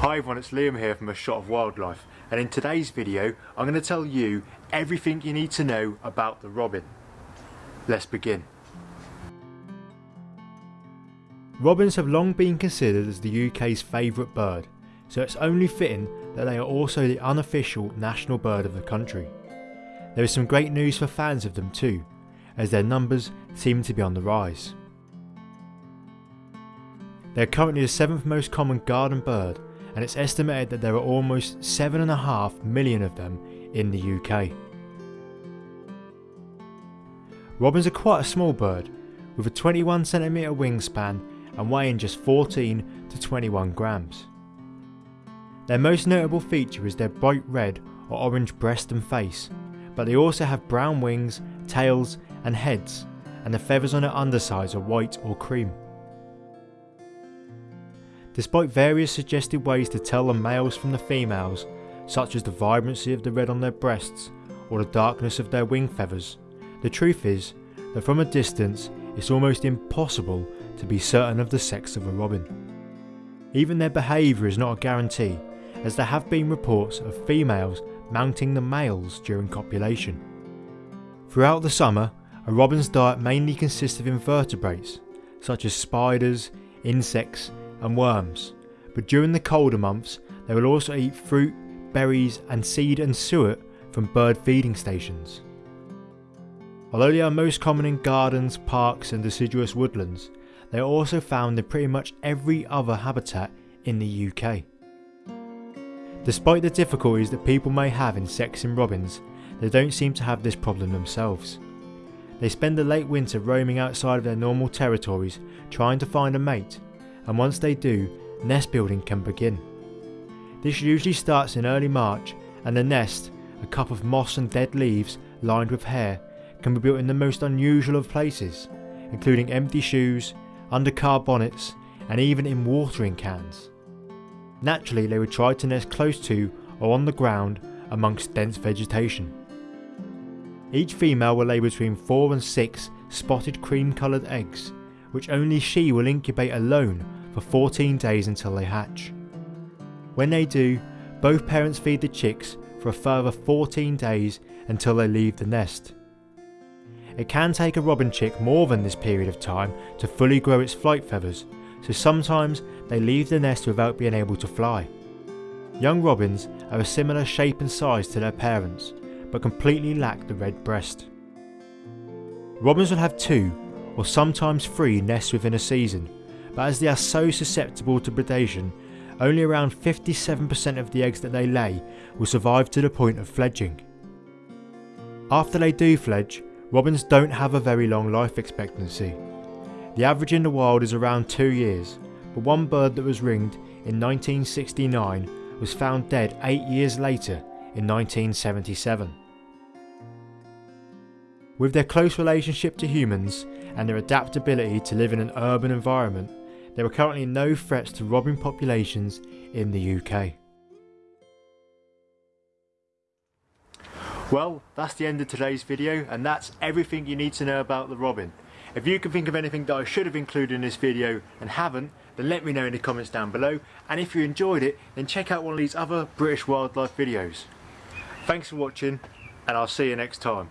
Hi everyone, it's Liam here from A Shot of Wildlife and in today's video I'm going to tell you everything you need to know about the robin. Let's begin. Robins have long been considered as the UK's favourite bird, so it's only fitting that they are also the unofficial national bird of the country. There is some great news for fans of them too, as their numbers seem to be on the rise. They are currently the seventh most common garden bird and it's estimated that there are almost 7.5 million of them in the UK. Robins are quite a small bird, with a 21cm wingspan and weighing just 14 to 21 grams. Their most notable feature is their bright red or orange breast and face, but they also have brown wings, tails and heads, and the feathers on their undersides are white or cream. Despite various suggested ways to tell the males from the females, such as the vibrancy of the red on their breasts or the darkness of their wing feathers, the truth is that from a distance it's almost impossible to be certain of the sex of a robin. Even their behaviour is not a guarantee, as there have been reports of females mounting the males during copulation. Throughout the summer, a robin's diet mainly consists of invertebrates, such as spiders, insects and worms, but during the colder months they will also eat fruit, berries and seed and suet from bird feeding stations. Although they are most common in gardens, parks and deciduous woodlands, they are also found in pretty much every other habitat in the UK. Despite the difficulties that people may have in sexing robins, they don't seem to have this problem themselves. They spend the late winter roaming outside of their normal territories trying to find a mate and once they do, nest building can begin. This usually starts in early March and the nest, a cup of moss and dead leaves lined with hair, can be built in the most unusual of places, including empty shoes, under car bonnets and even in watering cans. Naturally they would try to nest close to or on the ground amongst dense vegetation. Each female will lay between 4 and 6 spotted cream coloured eggs, which only she will incubate alone for 14 days until they hatch. When they do, both parents feed the chicks for a further 14 days until they leave the nest. It can take a robin chick more than this period of time to fully grow its flight feathers, so sometimes they leave the nest without being able to fly. Young robins are a similar shape and size to their parents, but completely lack the red breast. Robins will have two, or sometimes three nests within a season, but as they are so susceptible to predation, only around 57% of the eggs that they lay will survive to the point of fledging. After they do fledge, robins don't have a very long life expectancy. The average in the wild is around 2 years, but one bird that was ringed in 1969 was found dead 8 years later in 1977. With their close relationship to humans and their adaptability to live in an urban environment, there are currently no threats to robin populations in the UK. Well, that's the end of today's video and that's everything you need to know about the robin. If you can think of anything that I should have included in this video and haven't, then let me know in the comments down below. And if you enjoyed it, then check out one of these other British wildlife videos. Thanks for watching and I'll see you next time.